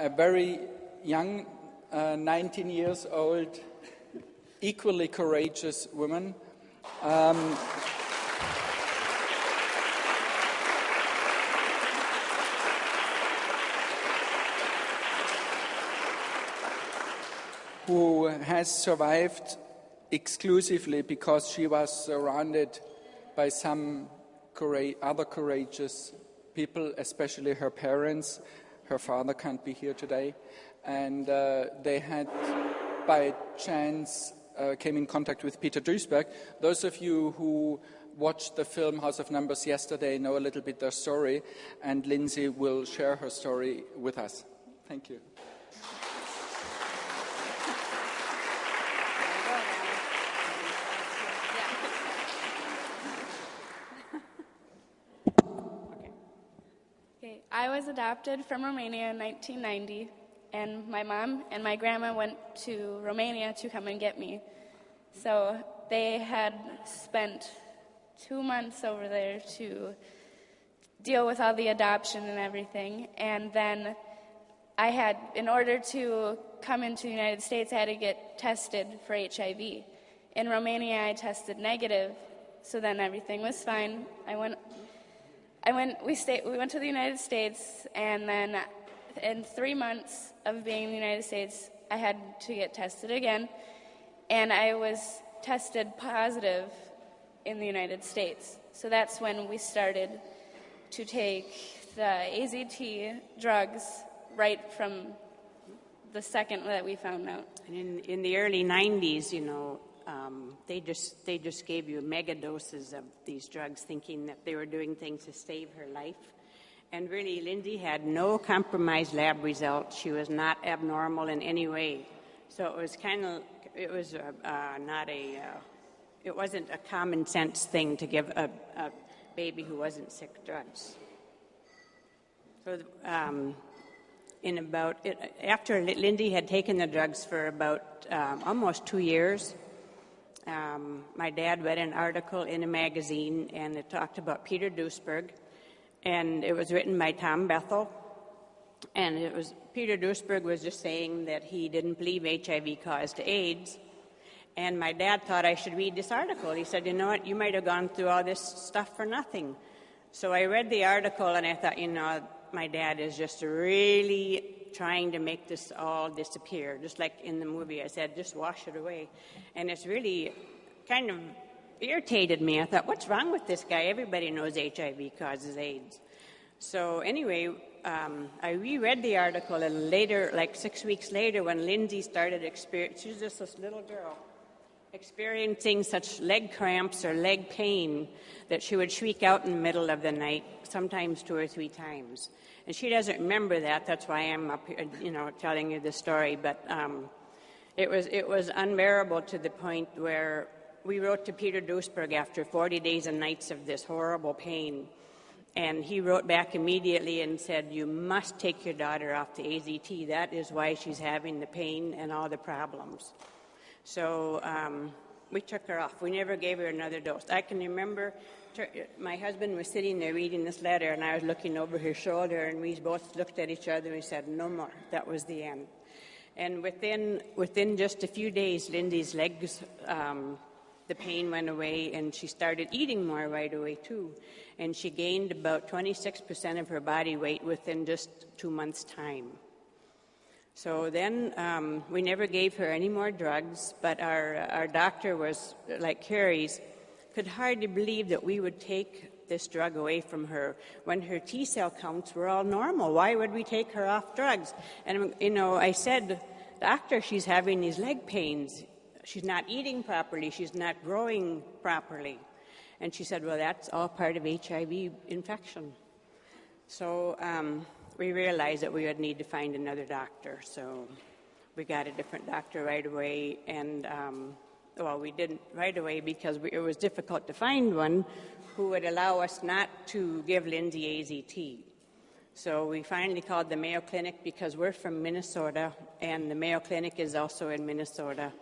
a very young, uh, 19 years old, equally courageous woman. Um, who has survived exclusively because she was surrounded by some other courageous people, especially her parents. Her father can't be here today. And uh, they had, by chance, uh, came in contact with Peter Duesberg. Those of you who watched the film House of Numbers yesterday know a little bit their story, and Lindsay will share her story with us. Thank you. I was adopted from Romania in 1990, and my mom and my grandma went to Romania to come and get me. So they had spent two months over there to deal with all the adoption and everything. And then I had, in order to come into the United States, I had to get tested for HIV. In Romania, I tested negative, so then everything was fine. I went I went. We stayed. We went to the United States, and then in three months of being in the United States, I had to get tested again, and I was tested positive in the United States. So that's when we started to take the AZT drugs right from the second that we found out. And in, in the early 90s, you know, um, they just they just gave you mega doses of these drugs, thinking that they were doing things to save her life. And really, Lindy had no compromised lab results. She was not abnormal in any way. So it was kind of it was uh, uh, not a uh, it wasn't a common sense thing to give a, a baby who wasn't sick drugs. So. Um, in about after Lindy had taken the drugs for about um, almost two years, um, my dad read an article in a magazine and it talked about Peter Duesberg, and it was written by Tom Bethell. And it was Peter Duesberg was just saying that he didn't believe HIV caused AIDS. And my dad thought I should read this article. He said, You know what? You might have gone through all this stuff for nothing. So I read the article and I thought, you know, my dad is just a really trying to make this all disappear, just like in the movie. I said, just wash it away. And it's really kind of irritated me. I thought, what's wrong with this guy? Everybody knows HIV causes AIDS. So, anyway, um, I reread the article, and later, like six weeks later, when Lindsay started experiencing, she was just this little girl, experiencing such leg cramps or leg pain that she would shriek out in the middle of the night, sometimes two or three times. And she doesn't remember that. That's why I'm up here, you know, telling you the story. But um, it was it was unbearable to the point where we wrote to Peter Duesberg after 40 days and nights of this horrible pain. And he wrote back immediately and said, You must take your daughter off the AZT. That is why she's having the pain and all the problems. So um, we took her off. We never gave her another dose. I can remember my husband was sitting there reading this letter, and I was looking over his shoulder, and we both looked at each other and said, No more. That was the end. And within, within just a few days, Lindy's legs, um, the pain went away, and she started eating more right away, too. And she gained about 26% of her body weight within just two months' time. So then um, we never gave her any more drugs, but our, our doctor was like Carrie's could hardly believe that we would take this drug away from her when her T cell counts were all normal. Why would we take her off drugs? And, you know, I said, Doctor, she's having these leg pains. She's not eating properly. She's not growing properly. And she said, Well, that's all part of HIV infection. So um, we realized that we would need to find another doctor. So we got a different doctor right away. And um, well, we didn't right away because we, it was difficult to find one who would allow us not to give Lindsay AZT. So we finally called the Mayo Clinic because we're from Minnesota, and the Mayo Clinic is also in Minnesota.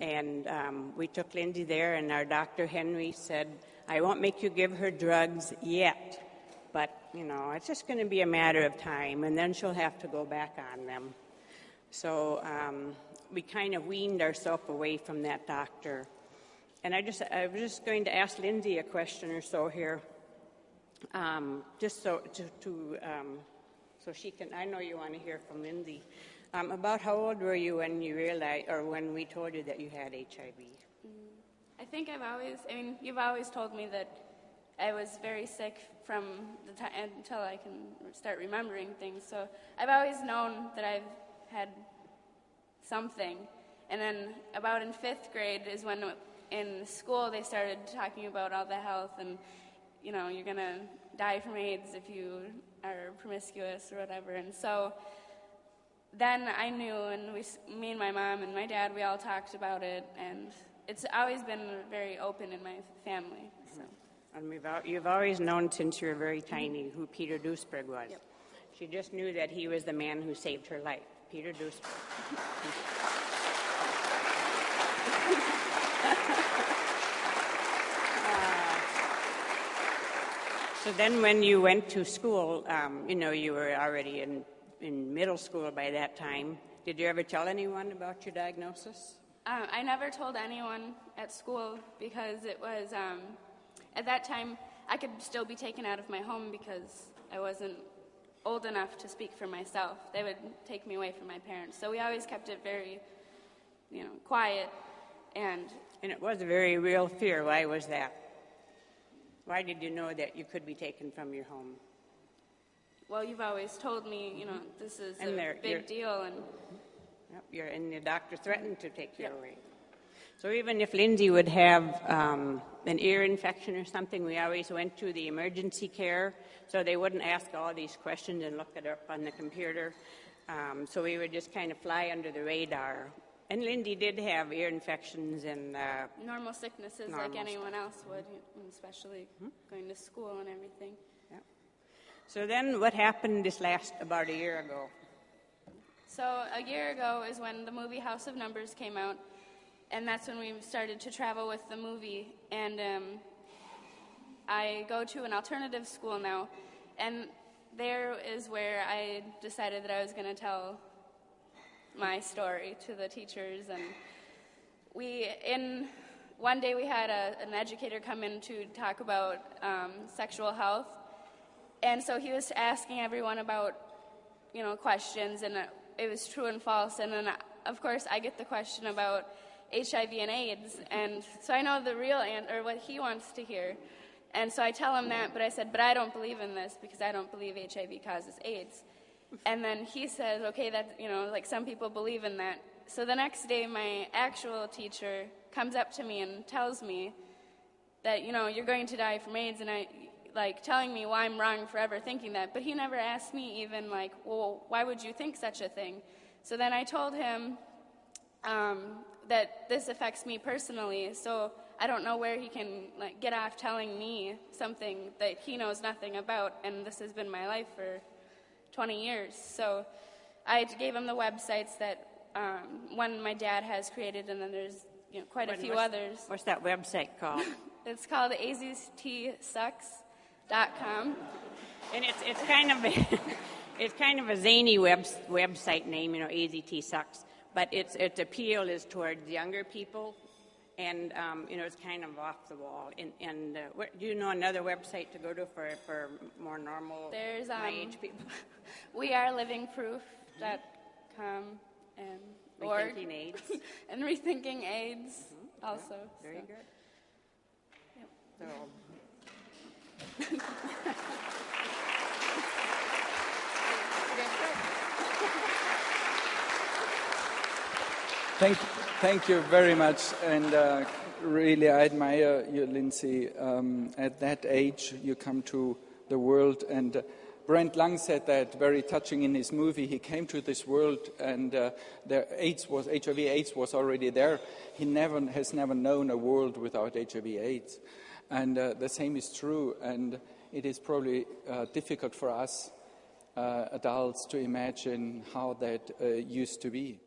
And um, we took Lindsay there, and our doctor Henry said, I won't make you give her drugs yet, but you know, it's just going to be a matter of time, and then she'll have to go back on them. So um, we kind of weaned ourselves away from that doctor. And I just, I was just going to ask Lindsay a question or so here, um, just so to, to um, so she can. I know you want to hear from Lindsay um, about how old were you when you realized, or when we told you that you had HIV. I think I've always, I mean, you've always told me that I was very sick from the time until I can start remembering things. So I've always known that I've had something. And then about in fifth grade is when in school they started talking about all the health and, you know, you're to die from AIDS if you are promiscuous or whatever. And so then I knew, and we, me and my mom and my dad, we all talked about it, and it's always been very open in my family. So. And we've, you've always known since you were very tiny who Peter Duesberg was. Yep. She just knew that he was the man who saved her life, Peter Duesberg. Uh, so then, when you went to school, um, you know, you were already in, in middle school by that time. Did you ever tell anyone about your diagnosis? Um, I never told anyone at school because it was, um, at that time, I could still be taken out of my home because I wasn't old enough to speak for myself. They would take me away from my parents. So we always kept it very, you know, quiet. And, and it was a very real fear. Why was that? Why did you know that you could be taken from your home? Well, you've always told me, you know, mm-hmm. this is and a big deal, and Yep, you're, and the doctor threatened to take you yep. away. So even if Lindsay would have um, an ear infection or something, we always went to the emergency care, so they wouldn't ask all these questions and look it up on the computer. Um, so we would just kind of fly under the radar. And Lindy did have ear infections and uh, normal sicknesses normal like anyone else would, especially hmm? going to school and everything. Yep. So then, what happened this last about a year ago? So a year ago is when the movie House of Numbers came out, and that's when we started to travel with the movie. And um, I go to an alternative school now, and there is where I decided that I was going to tell my story to the teachers. And we, in one day, we had a, an educator come in to talk about um, sexual health, and so he was asking everyone about, you know, questions and. It was true and false. And then, of course, I get the question about HIV and AIDS. And so I know the real answer, or what he wants to hear. And so I tell him that, but I said, but I don't believe in this because I don't believe HIV causes AIDS. And then he says, okay, that, you know, like some people believe in that. So the next day, my actual teacher comes up to me and tells me that, you know, you're going to die from AIDS. And I, like telling me why I'm wrong for ever thinking that, but he never asked me even like, well, why would you think such a thing? So then I told him um, that this affects me personally, so I don't know where he can like get off telling me something that he knows nothing about, and this has been my life for 20 years. So I gave him the websites that um, one my dad has created, and then there's you know, quite a few what's, others. What's that website called? it's called AZT Sucks com. And it's, it's kind of a, it's kind of a zany web, website name, you know, AZT sucks. But its its appeal is towards younger people, and um, you know it's kind of off the wall. And, and uh, what, do you know another website to go to for for more normal There's, um, age people? we are livingproof.com and rethinking AIDS and rethinking AIDS mm-hmm. also. Yeah, very so. good. Yep. So thank, thank you very much, and uh, really I admire you, Lindsay. Um, at that age, you come to the world, and uh, Brent Leung said that very touching in his movie. He came to this world, and uh, the AIDS was HIV/AIDS was already there. He never has never known a world without HIV/AIDS. And uh, the same is true, and it is probably uh, difficult for us uh, adults to imagine how that used to be.